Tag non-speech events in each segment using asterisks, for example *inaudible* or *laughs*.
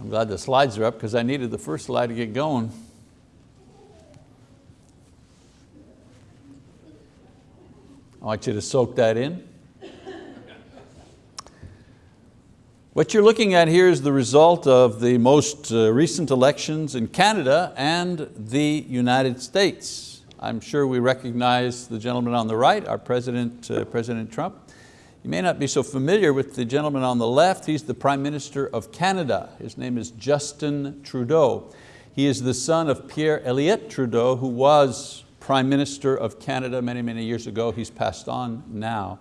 I'm glad the slides are up because I needed the first slide to get going. I want you to soak that in. What you're looking at here is the result of the most uh, recent elections in Canada and the United States. I'm sure we recognize the gentleman on the right, our President, uh, President Trump. You may not be so familiar with the gentleman on the left. He's the Prime Minister of Canada. His name is Justin Trudeau. He is the son of Pierre Elliott Trudeau, who was Prime Minister of Canada many, many years ago. He's passed on now.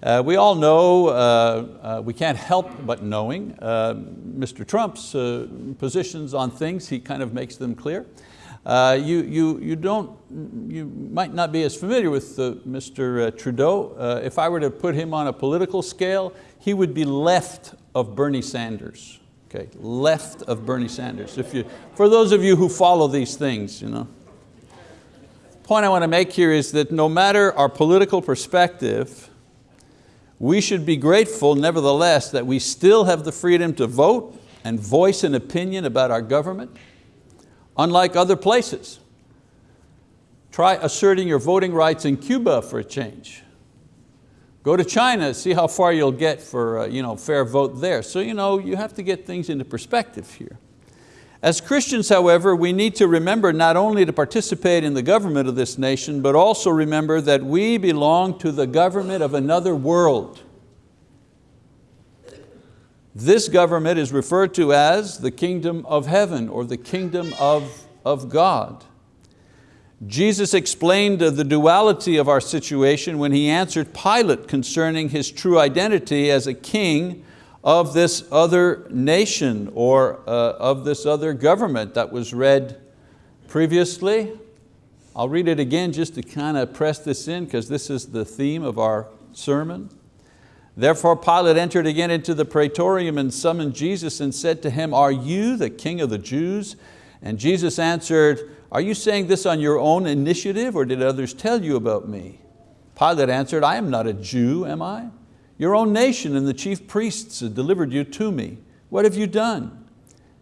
Uh, we all know, uh, uh, we can't help but knowing uh, Mr. Trump's uh, positions on things, he kind of makes them clear. Uh, you, you, you, don't, you might not be as familiar with uh, Mr. Uh, Trudeau. Uh, if I were to put him on a political scale, he would be left of Bernie Sanders. Okay, left of Bernie Sanders. If you, for those of you who follow these things, you know. The point I want to make here is that no matter our political perspective, we should be grateful nevertheless that we still have the freedom to vote and voice an opinion about our government, unlike other places. Try asserting your voting rights in Cuba for a change. Go to China, see how far you'll get for a uh, you know, fair vote there. So you, know, you have to get things into perspective here. As Christians, however, we need to remember not only to participate in the government of this nation, but also remember that we belong to the government of another world. This government is referred to as the kingdom of heaven or the kingdom of, of God. Jesus explained the duality of our situation when He answered Pilate concerning His true identity as a king of this other nation or uh, of this other government that was read previously. I'll read it again just to kind of press this in because this is the theme of our sermon. Therefore Pilate entered again into the praetorium and summoned Jesus and said to him, are you the king of the Jews? And Jesus answered, are you saying this on your own initiative or did others tell you about me? Pilate answered, I am not a Jew, am I? Your own nation and the chief priests delivered you to me. What have you done?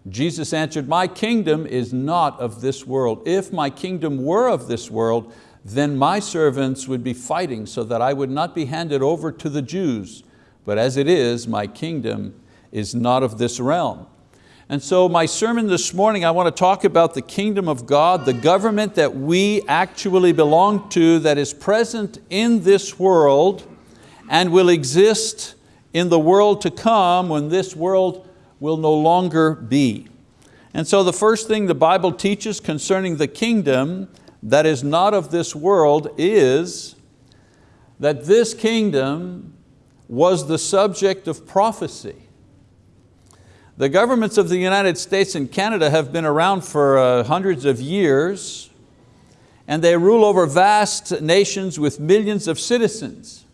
Jesus answered, my kingdom is not of this world. If my kingdom were of this world, then my servants would be fighting so that I would not be handed over to the Jews. But as it is, my kingdom is not of this realm. And so my sermon this morning, I want to talk about the kingdom of God, the government that we actually belong to that is present in this world and will exist in the world to come when this world will no longer be. And so the first thing the Bible teaches concerning the kingdom that is not of this world is that this kingdom was the subject of prophecy. The governments of the United States and Canada have been around for uh, hundreds of years and they rule over vast nations with millions of citizens.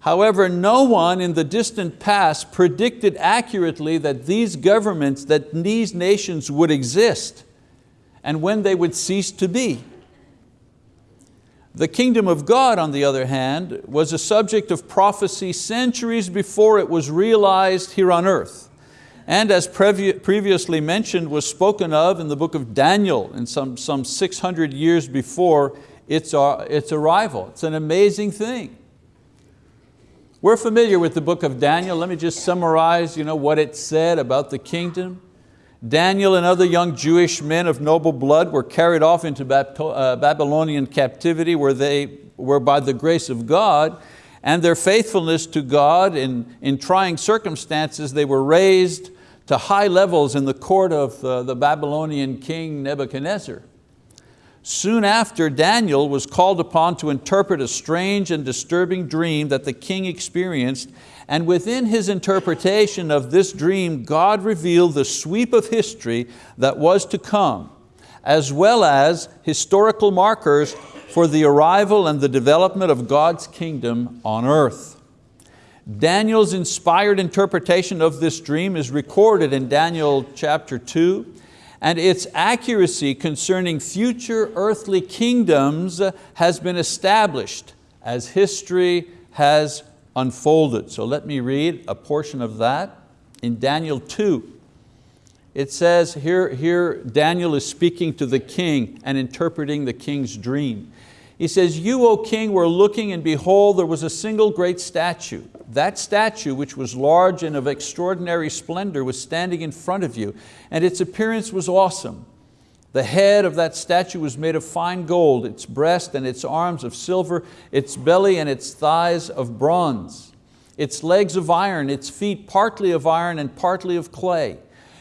However, no one in the distant past predicted accurately that these governments, that these nations would exist and when they would cease to be. The kingdom of God, on the other hand, was a subject of prophecy centuries before it was realized here on earth. And as previously mentioned, was spoken of in the book of Daniel in some, some 600 years before its, uh, its arrival. It's an amazing thing. We're familiar with the book of Daniel. Let me just summarize you know, what it said about the kingdom. Daniel and other young Jewish men of noble blood were carried off into uh, Babylonian captivity where they were by the grace of God and their faithfulness to God in, in trying circumstances, they were raised to high levels in the court of uh, the Babylonian king Nebuchadnezzar. Soon after, Daniel was called upon to interpret a strange and disturbing dream that the king experienced, and within his interpretation of this dream, God revealed the sweep of history that was to come, as well as historical markers for the arrival and the development of God's kingdom on earth. Daniel's inspired interpretation of this dream is recorded in Daniel chapter 2, and its accuracy concerning future earthly kingdoms has been established as history has unfolded. So let me read a portion of that in Daniel 2. it says here, here Daniel is speaking to the king and interpreting the king's dream. He says, you, O king, were looking and behold, there was a single great statue. That statue, which was large and of extraordinary splendor, was standing in front of you, and its appearance was awesome. The head of that statue was made of fine gold, its breast and its arms of silver, its belly and its thighs of bronze, its legs of iron, its feet partly of iron and partly of clay.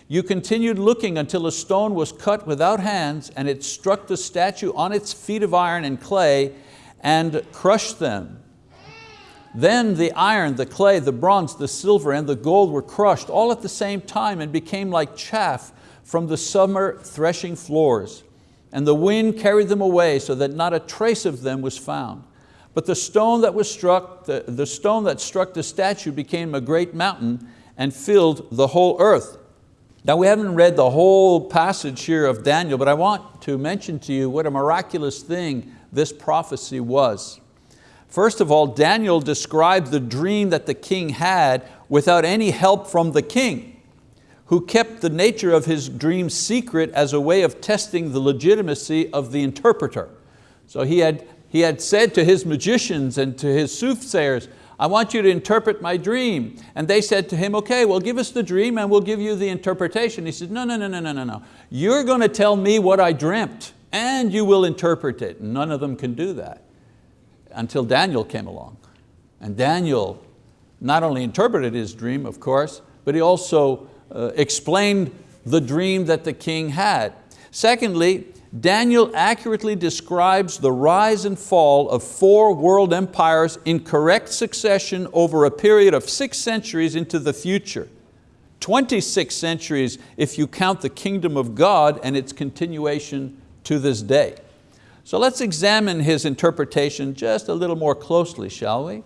You continued looking until a stone was cut without hands and it struck the statue on its feet of iron and clay and crushed them. Then the iron, the clay, the bronze, the silver, and the gold were crushed all at the same time and became like chaff from the summer threshing floors. And the wind carried them away so that not a trace of them was found. But the stone that was struck, the, the stone that struck the statue became a great mountain and filled the whole earth. Now we haven't read the whole passage here of Daniel, but I want to mention to you what a miraculous thing this prophecy was. First of all, Daniel described the dream that the king had without any help from the king, who kept the nature of his dream secret as a way of testing the legitimacy of the interpreter. So he had, he had said to his magicians and to his soothsayers, I want you to interpret my dream. And they said to him, okay, well give us the dream and we'll give you the interpretation. He said, no, no, no, no, no, no, no. You're going to tell me what I dreamt and you will interpret it. None of them can do that until Daniel came along. And Daniel not only interpreted his dream, of course, but he also Uh, explained the dream that the king had. Secondly, Daniel accurately describes the rise and fall of four world empires in correct succession over a period of six centuries into the future. 26 centuries if you count the kingdom of God and its continuation to this day. So let's examine his interpretation just a little more closely, shall we?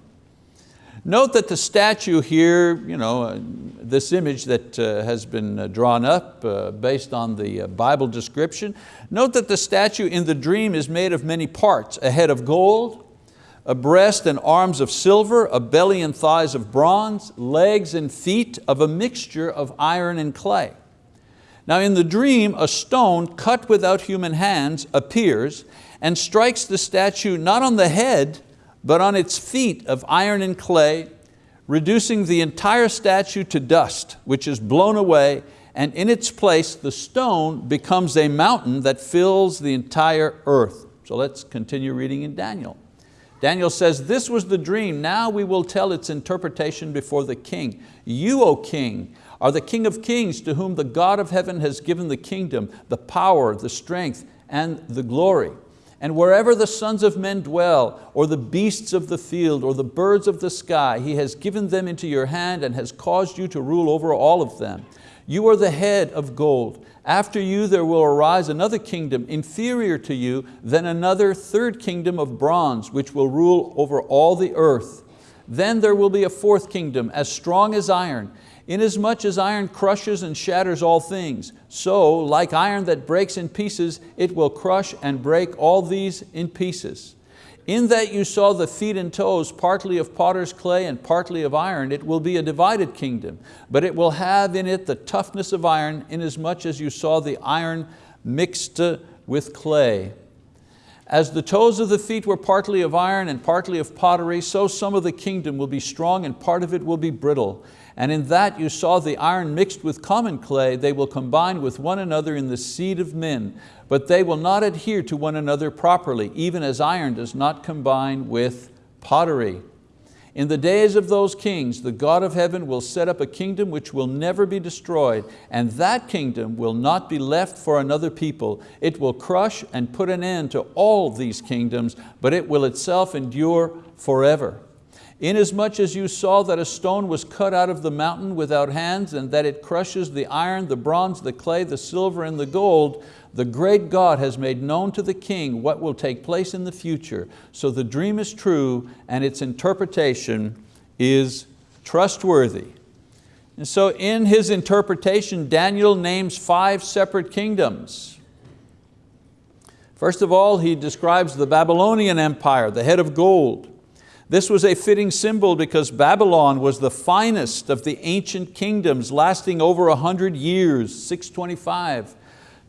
Note that the statue here, you know, uh, this image that uh, has been uh, drawn up based on the Bible description, note that the statue in the dream is made of many parts, a head of gold, a breast and arms of silver, a belly and thighs of bronze, legs and feet of a mixture of iron and clay. Now in the dream, a stone cut without human hands appears and strikes the statue not on the head, but on its feet of iron and clay, reducing the entire statue to dust, which is blown away, and in its place the stone becomes a mountain that fills the entire earth. So let's continue reading in Daniel. Daniel says, this was the dream, now we will tell its interpretation before the king. You, O king, are the king of kings to whom the God of heaven has given the kingdom, the power, the strength, and the glory. And wherever the sons of men dwell, or the beasts of the field, or the birds of the sky, He has given them into your hand and has caused you to rule over all of them. You are the head of gold. After you there will arise another kingdom inferior to you, then another third kingdom of bronze, which will rule over all the earth. Then there will be a fourth kingdom, as strong as iron, Inasmuch as iron crushes and shatters all things, so like iron that breaks in pieces, it will crush and break all these in pieces. In that you saw the feet and toes, partly of potter's clay and partly of iron, it will be a divided kingdom, but it will have in it the toughness of iron, inasmuch as you saw the iron mixed with clay. As the toes of the feet were partly of iron and partly of pottery, so some of the kingdom will be strong and part of it will be brittle. And in that you saw the iron mixed with common clay, they will combine with one another in the seed of men, but they will not adhere to one another properly, even as iron does not combine with pottery. In the days of those kings, the God of heaven will set up a kingdom which will never be destroyed, and that kingdom will not be left for another people. It will crush and put an end to all these kingdoms, but it will itself endure forever. Inasmuch as you saw that a stone was cut out of the mountain without hands and that it crushes the iron, the bronze, the clay, the silver, and the gold, the great God has made known to the king what will take place in the future. So the dream is true and its interpretation is trustworthy. And so in his interpretation, Daniel names five separate kingdoms. First of all, he describes the Babylonian Empire, the head of gold. This was a fitting symbol because Babylon was the finest of the ancient kingdoms lasting over a 100 years, 625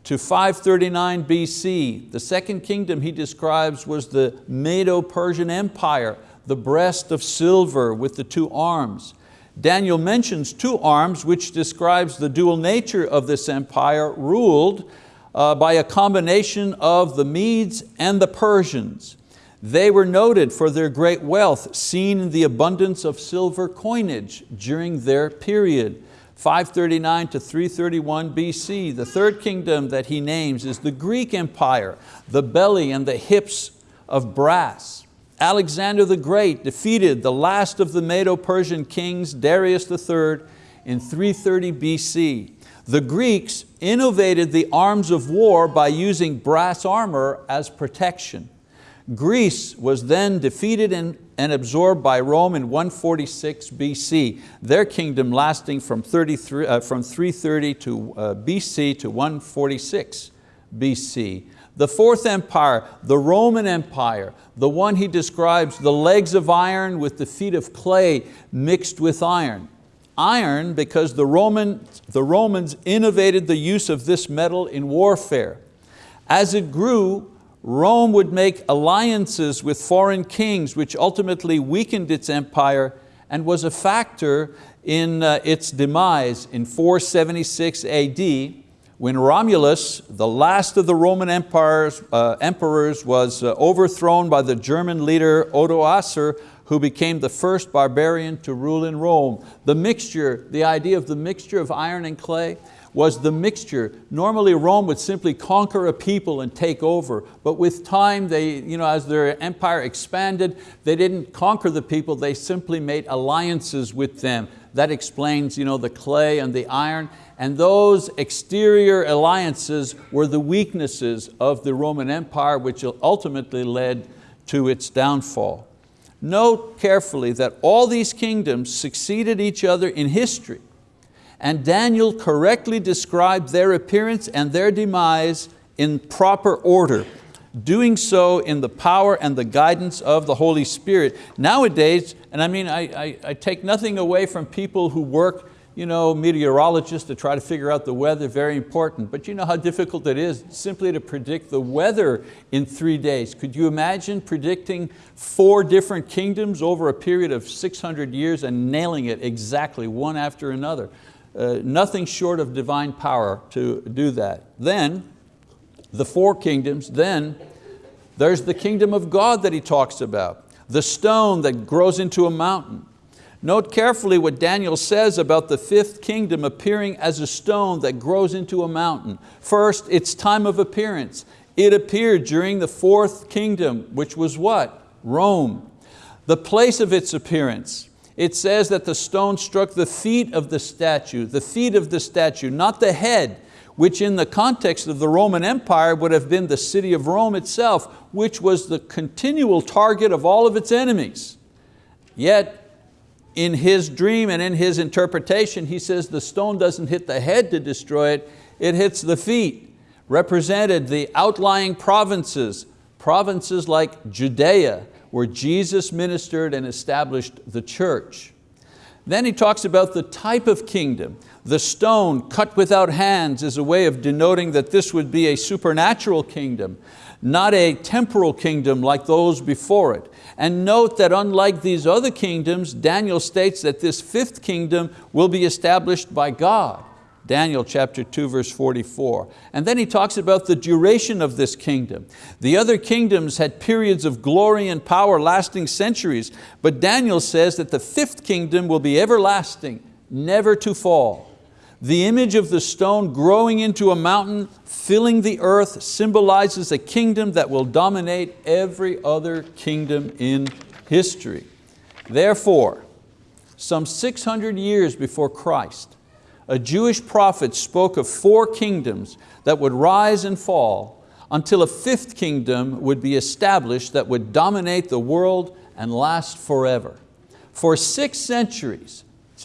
to 539 BC. The second kingdom he describes was the Medo-Persian Empire, the breast of silver with the two arms. Daniel mentions two arms which describes the dual nature of this empire ruled uh, by a combination of the Medes and the Persians. They were noted for their great wealth, seen in the abundance of silver coinage during their period. 539 to 331 BC. The third kingdom that he names is the Greek Empire, the belly and the hips of brass. Alexander the Great defeated the last of the Medo-Persian kings, Darius III, in 330 BC. The Greeks innovated the arms of war by using brass armor as protection. Greece was then defeated and, and absorbed by Rome in 146 BC, their kingdom lasting from, 33, uh, from 330 to, uh, BC to 146 BC. The fourth empire, the Roman Empire, the one he describes, the legs of iron with the feet of clay mixed with iron. Iron because the, Roman, the Romans innovated the use of this metal in warfare. As it grew, Rome would make alliances with foreign kings which ultimately weakened its empire and was a factor in uh, its demise in 476 AD when Romulus, the last of the Roman empires, uh, emperors, was uh, overthrown by the German leader Odoacer, who became the first barbarian to rule in Rome. The mixture, the idea of the mixture of iron and clay, was the mixture. Normally Rome would simply conquer a people and take over, but with time, they, you know, as their empire expanded, they didn't conquer the people, they simply made alliances with them. That explains you know, the clay and the iron, and those exterior alliances were the weaknesses of the Roman Empire, which ultimately led to its downfall. Note carefully that all these kingdoms succeeded each other in history, and Daniel correctly described their appearance and their demise in proper order, doing so in the power and the guidance of the Holy Spirit. Nowadays, and I mean, I, I, I take nothing away from people who work you know, meteorologists to try to figure out the weather, very important. But you know how difficult it is simply to predict the weather in three days. Could you imagine predicting four different kingdoms over a period of 600 years and nailing it exactly one after another? Uh, nothing short of divine power to do that. Then, the four kingdoms, then there's the kingdom of God that he talks about. The stone that grows into a mountain. Note carefully what Daniel says about the fifth kingdom appearing as a stone that grows into a mountain. First, its time of appearance. It appeared during the fourth kingdom, which was what? Rome. The place of its appearance it says that the stone struck the feet of the statue, the feet of the statue, not the head, which in the context of the Roman Empire would have been the city of Rome itself, which was the continual target of all of its enemies. Yet, in his dream and in his interpretation, he says the stone doesn't hit the head to destroy it, it hits the feet, represented the outlying provinces, provinces like Judea, where Jesus ministered and established the church. Then he talks about the type of kingdom. The stone cut without hands is a way of denoting that this would be a supernatural kingdom, not a temporal kingdom like those before it. And note that unlike these other kingdoms, Daniel states that this fifth kingdom will be established by God. Daniel chapter 2 verse 44. And then he talks about the duration of this kingdom. The other kingdoms had periods of glory and power lasting centuries, but Daniel says that the fifth kingdom will be everlasting, never to fall. The image of the stone growing into a mountain, filling the earth, symbolizes a kingdom that will dominate every other kingdom in history. Therefore, some 600 years before Christ, a Jewish prophet spoke of four kingdoms that would rise and fall until a fifth kingdom would be established that would dominate the world and last forever. For six centuries,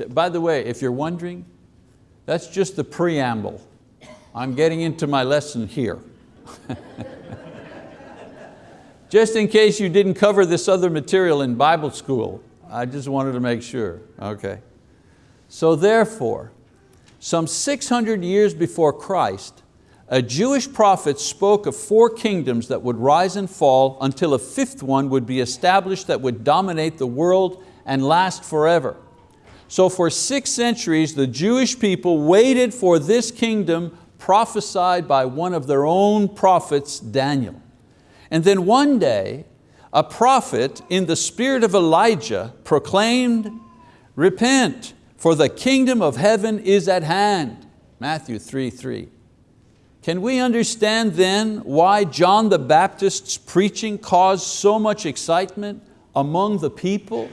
by the way, if you're wondering, that's just the preamble. I'm getting into my lesson here. *laughs* just in case you didn't cover this other material in Bible school. I just wanted to make sure, okay. So therefore, some 600 years before Christ, a Jewish prophet spoke of four kingdoms that would rise and fall until a fifth one would be established that would dominate the world and last forever. So for six centuries, the Jewish people waited for this kingdom prophesied by one of their own prophets, Daniel. And then one day, a prophet in the spirit of Elijah proclaimed, repent, for the kingdom of heaven is at hand. Matthew 3, 3. Can we understand then why John the Baptist's preaching caused so much excitement among the people?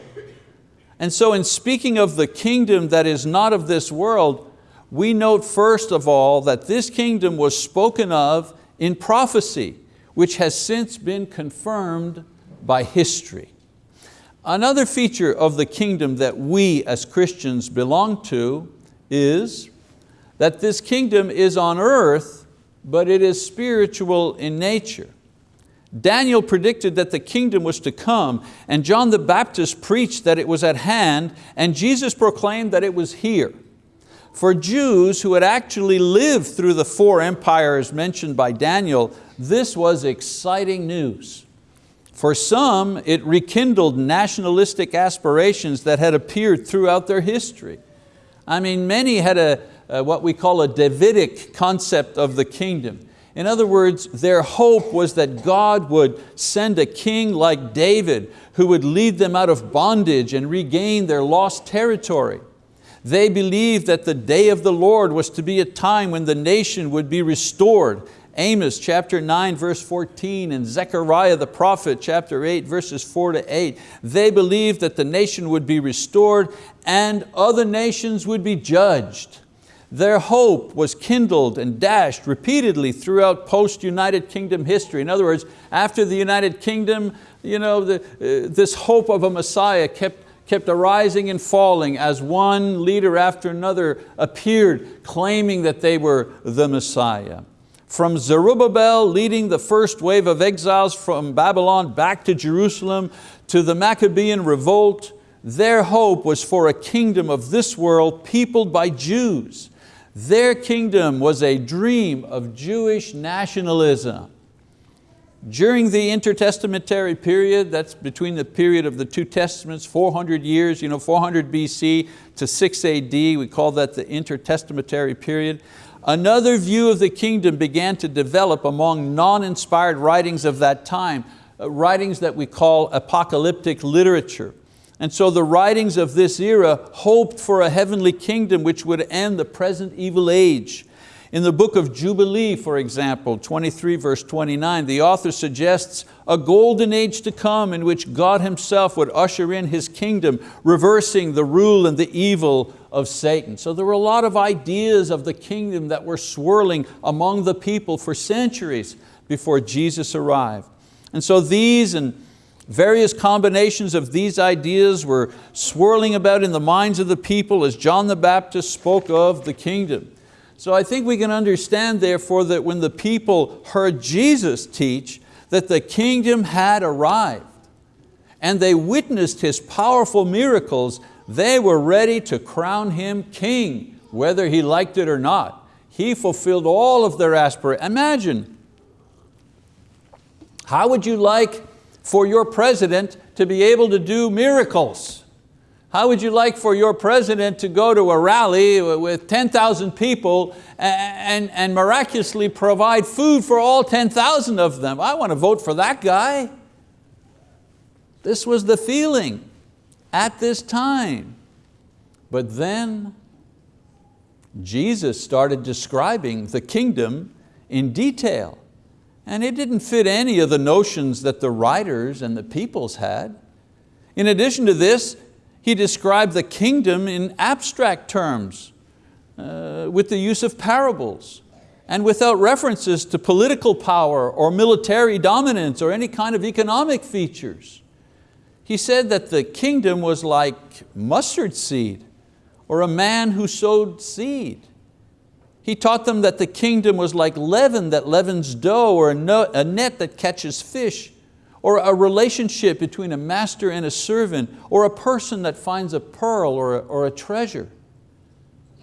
And so in speaking of the kingdom that is not of this world, we note first of all that this kingdom was spoken of in prophecy, which has since been confirmed by history. Another feature of the kingdom that we as Christians belong to is that this kingdom is on earth but it is spiritual in nature. Daniel predicted that the kingdom was to come and John the Baptist preached that it was at hand and Jesus proclaimed that it was here. For Jews who had actually lived through the four empires mentioned by Daniel, this was exciting news. For some, it rekindled nationalistic aspirations that had appeared throughout their history. I mean, many had a, uh, what we call a Davidic concept of the kingdom. In other words, their hope was that God would send a king like David who would lead them out of bondage and regain their lost territory. They believed that the day of the Lord was to be a time when the nation would be restored. Amos chapter 9 verse 14 and Zechariah the prophet chapter 8 verses 4 to 8. They believed that the nation would be restored and other nations would be judged. Their hope was kindled and dashed repeatedly throughout post-United Kingdom history. In other words, after the United Kingdom, you know, the, uh, this hope of a Messiah kept, kept arising and falling as one leader after another appeared claiming that they were the Messiah. From Zerubbabel leading the first wave of exiles from Babylon back to Jerusalem to the Maccabean revolt, their hope was for a kingdom of this world peopled by Jews. Their kingdom was a dream of Jewish nationalism. During the intertestamentary period, that's between the period of the two testaments, 400 years, you know, 400 BC to 6 AD, we call that the intertestamentary period, another view of the kingdom began to develop among non-inspired writings of that time, uh, writings that we call apocalyptic literature. And so the writings of this era hoped for a heavenly kingdom which would end the present evil age. In the book of Jubilee, for example, 23 verse 29, the author suggests a golden age to come in which God himself would usher in His kingdom, reversing the rule and the evil of Satan. So there were a lot of ideas of the kingdom that were swirling among the people for centuries before Jesus arrived. And so these and Various combinations of these ideas were swirling about in the minds of the people as John the Baptist spoke of the kingdom. So I think we can understand therefore that when the people heard Jesus teach that the kingdom had arrived and they witnessed His powerful miracles, they were ready to crown Him king, whether He liked it or not. He fulfilled all of their aspirations. Imagine, how would you like for your president to be able to do miracles? How would you like for your president to go to a rally with 10,000 people and, and, and miraculously provide food for all 10,000 of them? I want to vote for that guy. This was the feeling at this time. But then Jesus started describing the kingdom in detail. And it didn't fit any of the notions that the writers and the peoples had. In addition to this, he described the kingdom in abstract terms uh, with the use of parables and without references to political power or military dominance or any kind of economic features. He said that the kingdom was like mustard seed or a man who sowed seed. He taught them that the kingdom was like leaven that leavens dough or a net that catches fish or a relationship between a master and a servant, or a person that finds a pearl or a, or a treasure.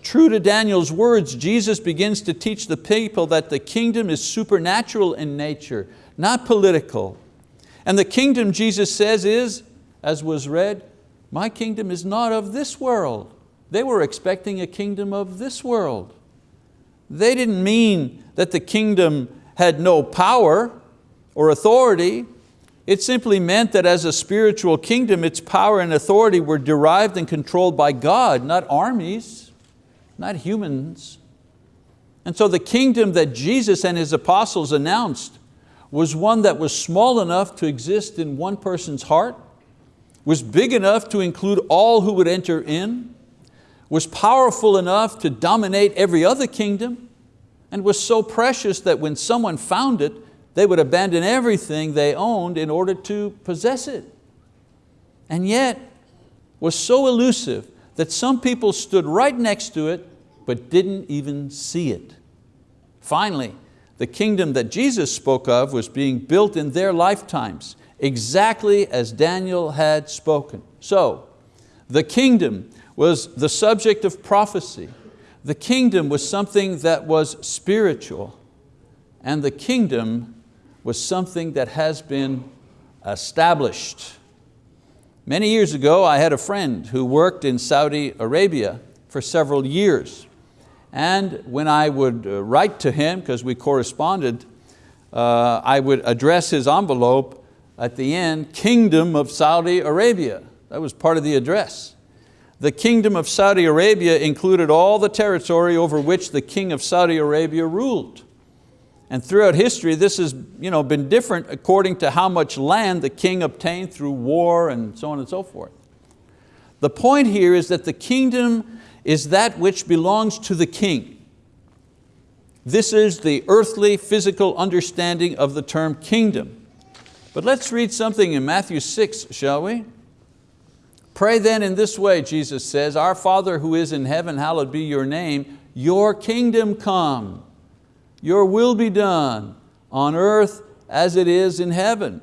True to Daniel's words, Jesus begins to teach the people that the kingdom is supernatural in nature, not political. And the kingdom, Jesus says, is, as was read, my kingdom is not of this world. They were expecting a kingdom of this world. They didn't mean that the kingdom had no power or authority. It simply meant that as a spiritual kingdom, its power and authority were derived and controlled by God, not armies, not humans. And so the kingdom that Jesus and His apostles announced was one that was small enough to exist in one person's heart, was big enough to include all who would enter in, was powerful enough to dominate every other kingdom, and was so precious that when someone found it, they would abandon everything they owned in order to possess it. And yet, was so elusive that some people stood right next to it but didn't even see it. Finally, the kingdom that Jesus spoke of was being built in their lifetimes, exactly as Daniel had spoken. So, the kingdom was the subject of prophecy. The kingdom was something that was spiritual. And the kingdom was something that has been established. Many years ago, I had a friend who worked in Saudi Arabia for several years. And when I would uh, write to him, because we corresponded, uh, I would address his envelope at the end, Kingdom of Saudi Arabia. That was part of the address. The kingdom of Saudi Arabia included all the territory over which the king of Saudi Arabia ruled. And throughout history, this has you know, been different according to how much land the king obtained through war and so on and so forth. The point here is that the kingdom is that which belongs to the king. This is the earthly, physical understanding of the term kingdom. But let's read something in Matthew 6, shall we? Pray then in this way, Jesus says, Our Father who is in heaven, hallowed be your name, your kingdom come, your will be done on earth as it is in heaven.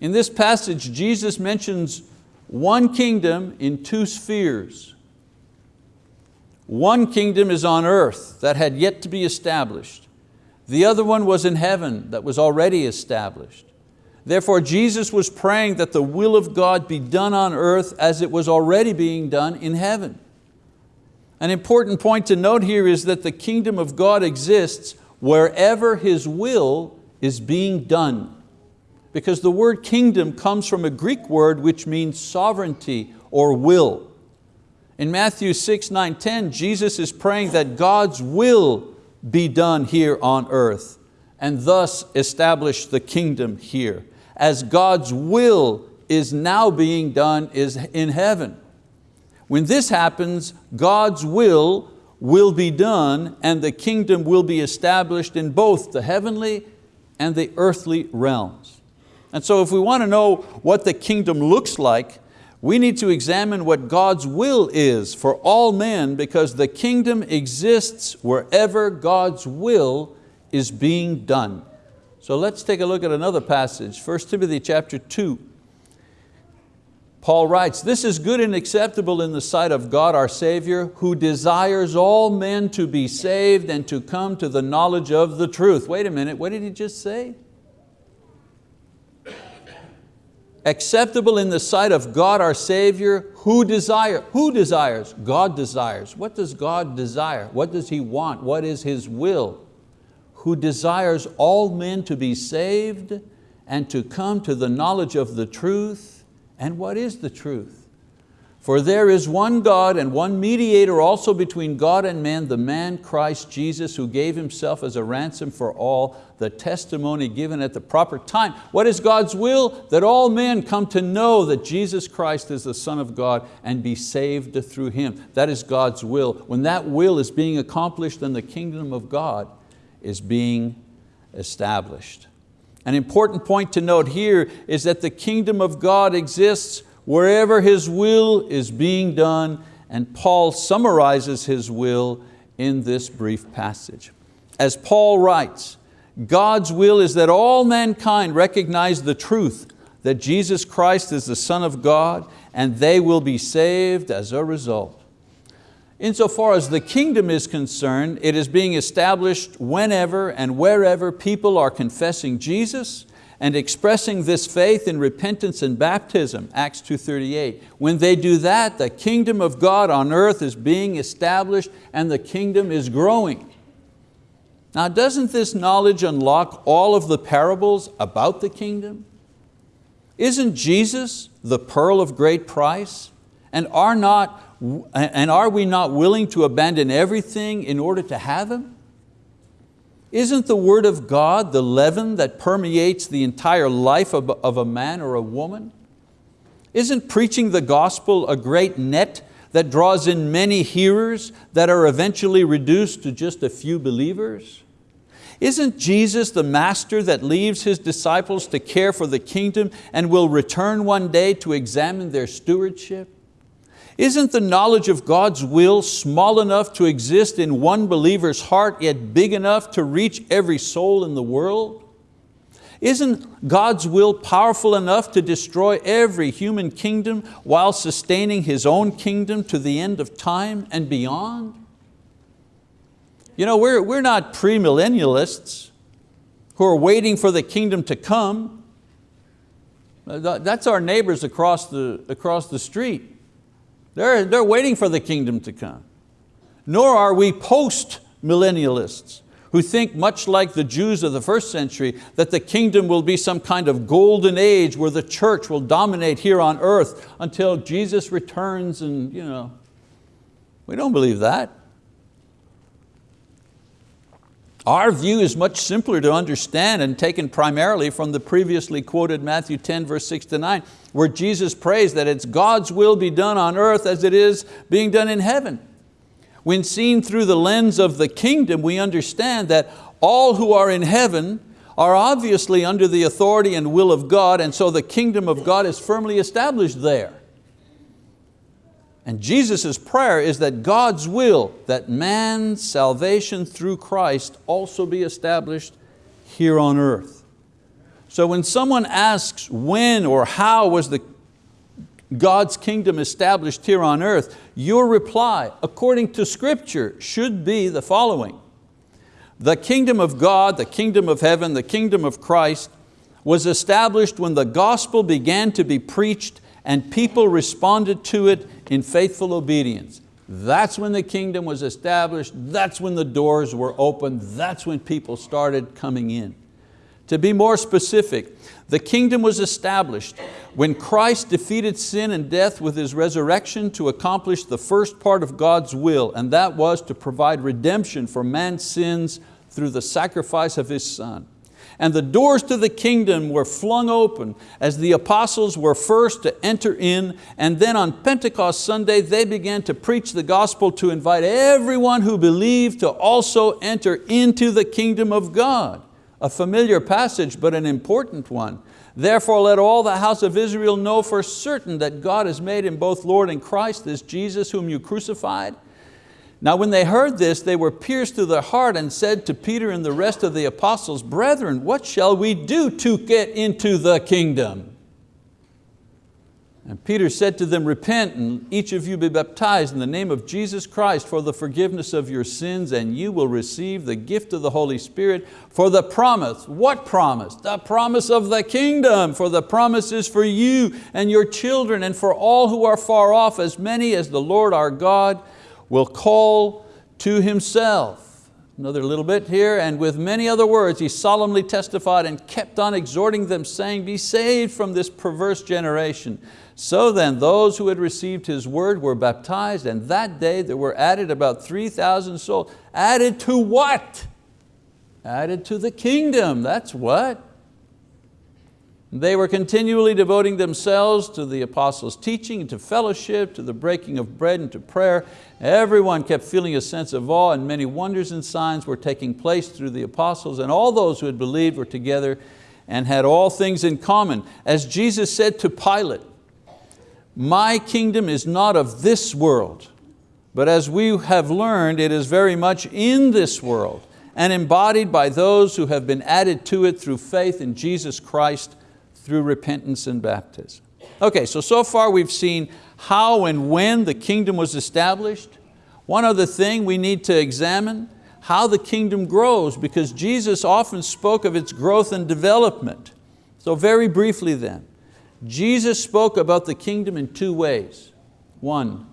In this passage, Jesus mentions one kingdom in two spheres. One kingdom is on earth that had yet to be established. The other one was in heaven that was already established. Therefore Jesus was praying that the will of God be done on earth as it was already being done in heaven. An important point to note here is that the kingdom of God exists wherever His will is being done. Because the word kingdom comes from a Greek word which means sovereignty or will. In Matthew 6, 9, 10, Jesus is praying that God's will be done here on earth and thus establish the kingdom here as God's will is now being done is in heaven. When this happens, God's will will be done and the kingdom will be established in both the heavenly and the earthly realms. And so if we want to know what the kingdom looks like, we need to examine what God's will is for all men because the kingdom exists wherever God's will is being done. So let's take a look at another passage, 1 Timothy chapter 2. Paul writes, this is good and acceptable in the sight of God our Savior, who desires all men to be saved and to come to the knowledge of the truth. Wait a minute, what did he just say? acceptable in the sight of God our Savior, who desire, who desires? God desires. What does God desire? What does He want? What is His will? Who desires all men to be saved and to come to the knowledge of the truth. And what is the truth? For there is one God and one mediator also between God and man, the man Christ Jesus, who gave Himself as a ransom for all, the testimony given at the proper time. What is God's will? That all men come to know that Jesus Christ is the Son of God and be saved through Him. That is God's will. When that will is being accomplished then the kingdom of God, is being established. An important point to note here is that the kingdom of God exists wherever His will is being done and Paul summarizes His will in this brief passage. As Paul writes, God's will is that all mankind recognize the truth that Jesus Christ is the Son of God and they will be saved as a result. Insofar as the kingdom is concerned, it is being established whenever and wherever people are confessing Jesus and expressing this faith in repentance and baptism, Acts 2.38. When they do that, the kingdom of God on earth is being established and the kingdom is growing. Now doesn't this knowledge unlock all of the parables about the kingdom? Isn't Jesus the pearl of great price? And are, not, and are we not willing to abandon everything in order to have Him? Isn't the word of God the leaven that permeates the entire life of, a man or a woman? Isn't preaching the gospel a great net that draws in many hearers that are eventually reduced to just a few believers? Isn't Jesus the master that leaves His disciples to care for the kingdom and will return one day to examine their stewardship? Isn't the knowledge of God's will small enough to exist in one believer's heart, yet big enough to reach every soul in the world? Isn't God's will powerful enough to destroy every human kingdom while sustaining His own kingdom to the end of time and beyond? You know, we're, we're not premillennialists who are waiting for the kingdom to come. That's our neighbors across the, across the street. They're, they're waiting for the kingdom to come. Nor are we post-millennialists who think much like the Jews of the first century that the kingdom will be some kind of golden age where the church will dominate here on earth until Jesus returns and you know, we don't believe that. Our view is much simpler to understand and taken primarily from the previously quoted Matthew 10 verse 6 to 9 where Jesus prays that it's God's will be done on earth as it is being done in heaven. When seen through the lens of the kingdom we understand that all who are in heaven are obviously under the authority and will of God and so the kingdom of God is firmly established there. And Jesus' prayer is that God's will, that man's salvation through Christ also be established here on earth. So when someone asks when or how was the God's kingdom established here on earth, your reply, according to scripture, should be the following. The kingdom of God, the kingdom of heaven, the kingdom of Christ was established when the gospel began to be preached and people responded to it in faithful obedience. That's when the kingdom was established, that's when the doors were opened, that's when people started coming in. To be more specific, the kingdom was established when Christ defeated sin and death with His resurrection to accomplish the first part of God's will, and that was to provide redemption for man's sins through the sacrifice of His Son and the doors to the kingdom were flung open as the apostles were first to enter in and then on Pentecost Sunday they began to preach the gospel to invite everyone who believed to also enter into the kingdom of God. A familiar passage but an important one. Therefore let all the house of Israel know for certain that God has made him both Lord and Christ, this Jesus whom you crucified. Now when they heard this, they were pierced through their heart and said to Peter and the rest of the apostles, Brethren, what shall we do to get into the kingdom? And Peter said to them, Repent and each of you be baptized in the name of Jesus Christ for the forgiveness of your sins and you will receive the gift of the Holy Spirit for the promise. What promise? The promise of the kingdom, for the promise is for you and your children and for all who are far off, as many as the Lord our God will call to himself. Another little bit here, and with many other words he solemnly testified and kept on exhorting them saying, be saved from this perverse generation. So then those who had received his word were baptized and that day there were added about 3,000 souls. Added to what? Added to the kingdom, that's what. They were continually devoting themselves to the apostles' teaching, and to fellowship, to the breaking of bread and to prayer. Everyone kept feeling a sense of awe and many wonders and signs were taking place through the apostles and all those who had believed were together and had all things in common. As Jesus said to Pilate, my kingdom is not of this world, but as we have learned, it is very much in this world. and embodied by those who have been added to it through faith in Jesus Christ through repentance and baptism. Okay, so so far we've seen how and when the kingdom was established. One other thing we need to examine, how the kingdom grows because Jesus often spoke of its growth and development. So very briefly then, Jesus spoke about the kingdom in two ways. One,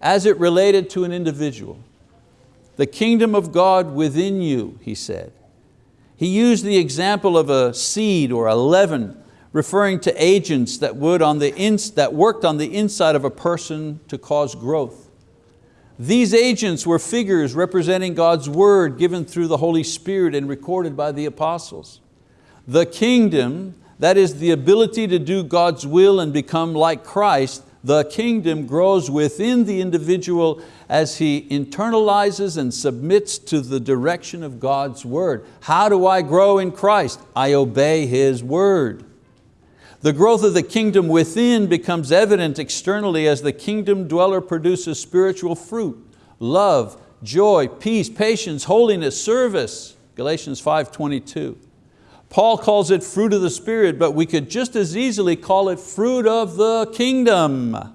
as it related to an individual. The kingdom of God within you, he said. He used the example of a seed or a leaven referring to agents that, would on the ins that worked on the inside of a person to cause growth. These agents were figures representing God's word given through the Holy Spirit and recorded by the apostles. The kingdom, that is the ability to do God's will and become like Christ, the kingdom grows within the individual as he internalizes and submits to the direction of God's word. How do I grow in Christ? I obey His word. The growth of the kingdom within becomes evident externally as the kingdom dweller produces spiritual fruit, love, joy, peace, patience, holiness, service. Galatians 5.22. Paul calls it fruit of the Spirit, but we could just as easily call it fruit of the kingdom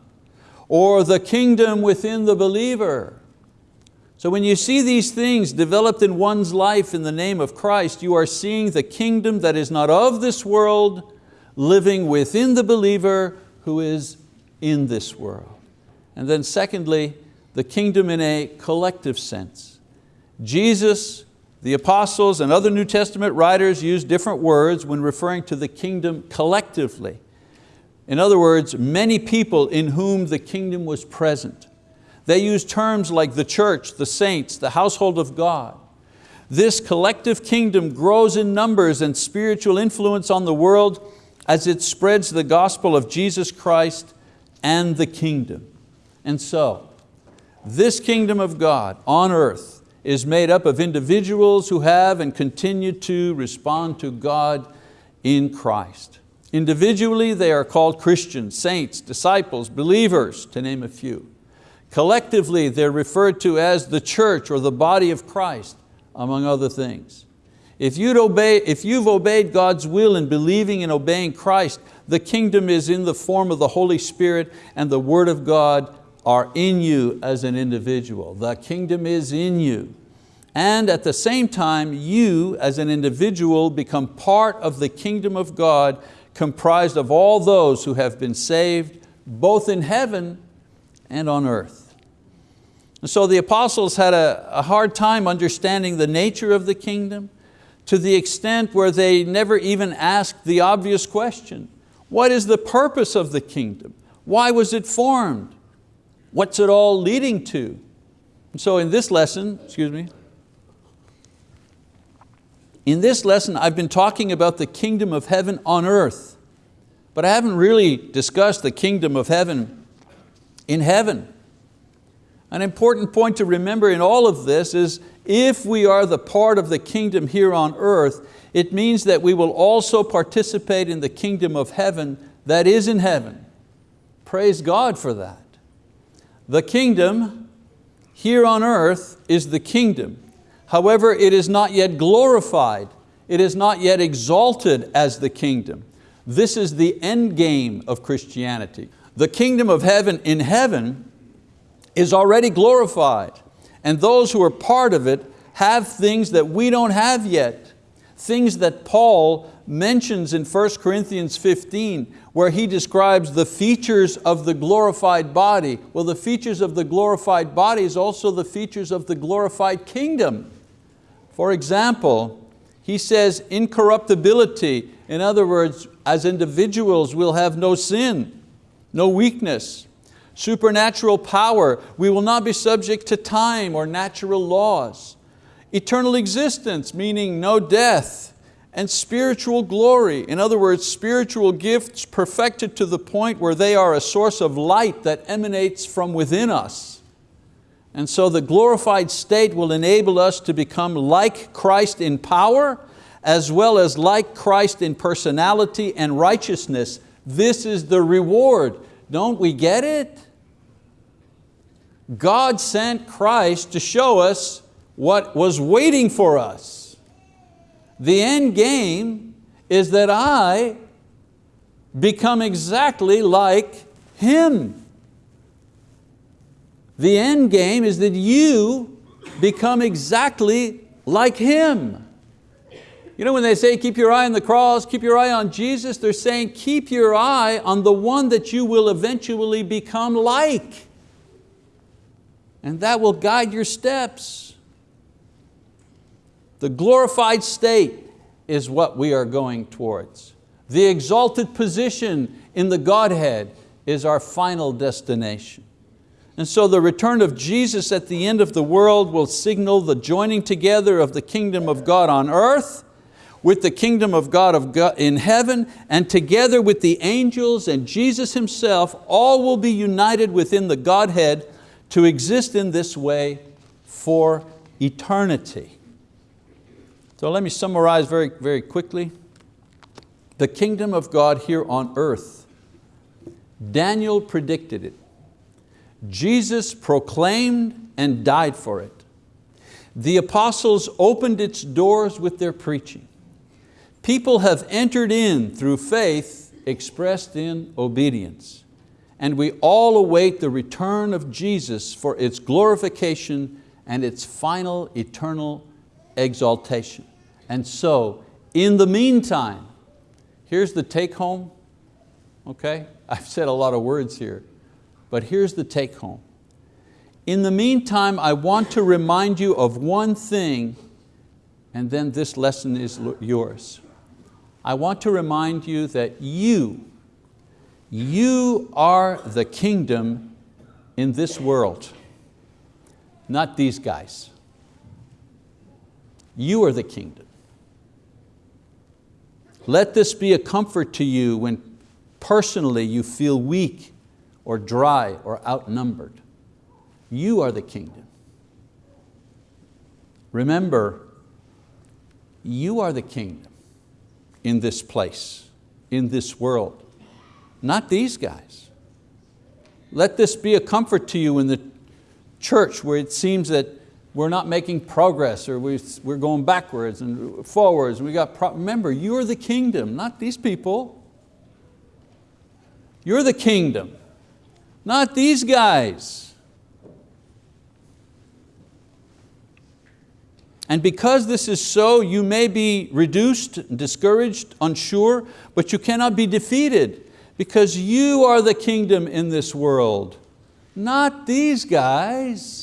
or the kingdom within the believer. So when you see these things developed in one's life in the name of Christ, you are seeing the kingdom that is not of this world, living within the believer who is in this world. And then secondly, the kingdom in a collective sense. Jesus, the apostles and other New Testament writers use different words when referring to the kingdom collectively. In other words, many people in whom the kingdom was present. They use terms like the church, the saints, the household of God. This collective kingdom grows in numbers and spiritual influence on the world as it spreads the gospel of Jesus Christ and the kingdom. And so, this kingdom of God on earth is made up of individuals who have and continue to respond to God in Christ. Individually, they are called Christians, saints, disciples, believers, to name a few. Collectively, they're referred to as the church or the body of Christ, among other things. If, you'd obey, if you've obeyed God's will in believing and obeying Christ, the kingdom is in the form of the Holy Spirit and the word of God are in you as an individual. The kingdom is in you. And at the same time, you as an individual become part of the kingdom of God comprised of all those who have been saved both in heaven and on earth. And so the apostles had a, a hard time understanding the nature of the kingdom, to the extent where they never even asked the obvious question, what is the purpose of the kingdom? Why was it formed? What's it all leading to? And so in this lesson, excuse me, in this lesson I've been talking about the kingdom of heaven on earth, but I haven't really discussed the kingdom of heaven in heaven. An important point to remember in all of this is if we are the part of the kingdom here on earth, it means that we will also participate in the kingdom of heaven that is in heaven. Praise God for that. The kingdom here on earth is the kingdom. However, it is not yet glorified. It is not yet exalted as the kingdom. This is the end game of Christianity. The kingdom of heaven in heaven is already glorified and those who are part of it have things that we don't have yet. Things that Paul mentions in 1 Corinthians 15 where he describes the features of the glorified body. Well, the features of the glorified body is also the features of the glorified kingdom. For example, he says incorruptibility, in other words, as individuals we'll have no sin, no weakness, supernatural power. We will not be subject to time or natural laws. Eternal existence, meaning no death, and spiritual glory. In other words, spiritual gifts perfected to the point where they are a source of light that emanates from within us. And so the glorified state will enable us to become like Christ in power, as well as like Christ in personality and righteousness. This is the reward. Don't we get it? God sent Christ to show us what was waiting for us. The end game is that I become exactly like Him. The end game is that you become exactly like Him. You know when they say keep your eye on the cross, keep your eye on Jesus, they're saying keep your eye on the one that you will eventually become like. And that will guide your steps. The glorified state is what we are going towards. The exalted position in the Godhead is our final destination. And so the return of Jesus at the end of the world will signal the joining together of the kingdom of God on earth with the kingdom of God, in heaven and together with the angels and Jesus Himself, all will be united within the Godhead to exist in this way for eternity. So let me summarize very, very quickly. The kingdom of God here on earth, Daniel predicted it. Jesus proclaimed and died for it. The apostles opened its doors with their preaching. People have entered in through faith expressed in obedience. And we all await the return of Jesus for its glorification and its final eternal exaltation. And so, in the meantime, here's the take home, okay? I've said a lot of words here, but here's the take home. In the meantime, I want to remind you of one thing and then this lesson is yours. I want to remind you that you, you are the kingdom in this world, not these guys. You are the kingdom. Let this be a comfort to you when personally you feel weak or dry or outnumbered. You are the kingdom. Remember, you are the kingdom in this place, in this world, not these guys. Let this be a comfort to you in the church where it seems that we're not making progress or we're going backwards and forwards. We got Remember, you're the kingdom, not these people. You're the kingdom, not these guys. And because this is so, you may be reduced, discouraged, unsure, but you cannot be defeated because you are the kingdom in this world, not these guys.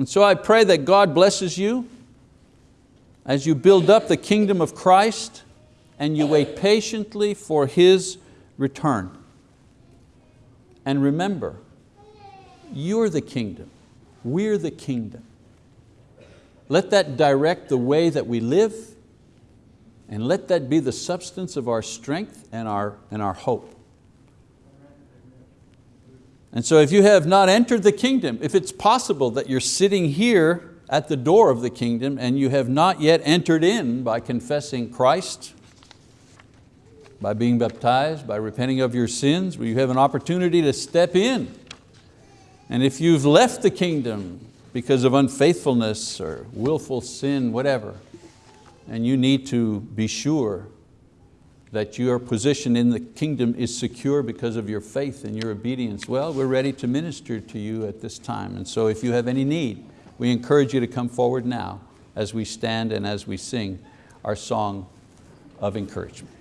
And so I pray that God blesses you as you build up the kingdom of Christ and you wait patiently for His return. And remember, you're the kingdom. We're the kingdom. Let that direct the way that we live and let that be the substance of our strength and our, and our hope. And so if you have not entered the kingdom, if it's possible that you're sitting here at the door of the kingdom and you have not yet entered in by confessing Christ, by being baptized, by repenting of your sins, you have an opportunity to step in. And if you've left the kingdom because of unfaithfulness or willful sin, whatever, and you need to be sure that your position in the kingdom is secure because of your faith and your obedience, well, we're ready to minister to you at this time. And so if you have any need, we encourage you to come forward now as we stand and as we sing our song of encouragement.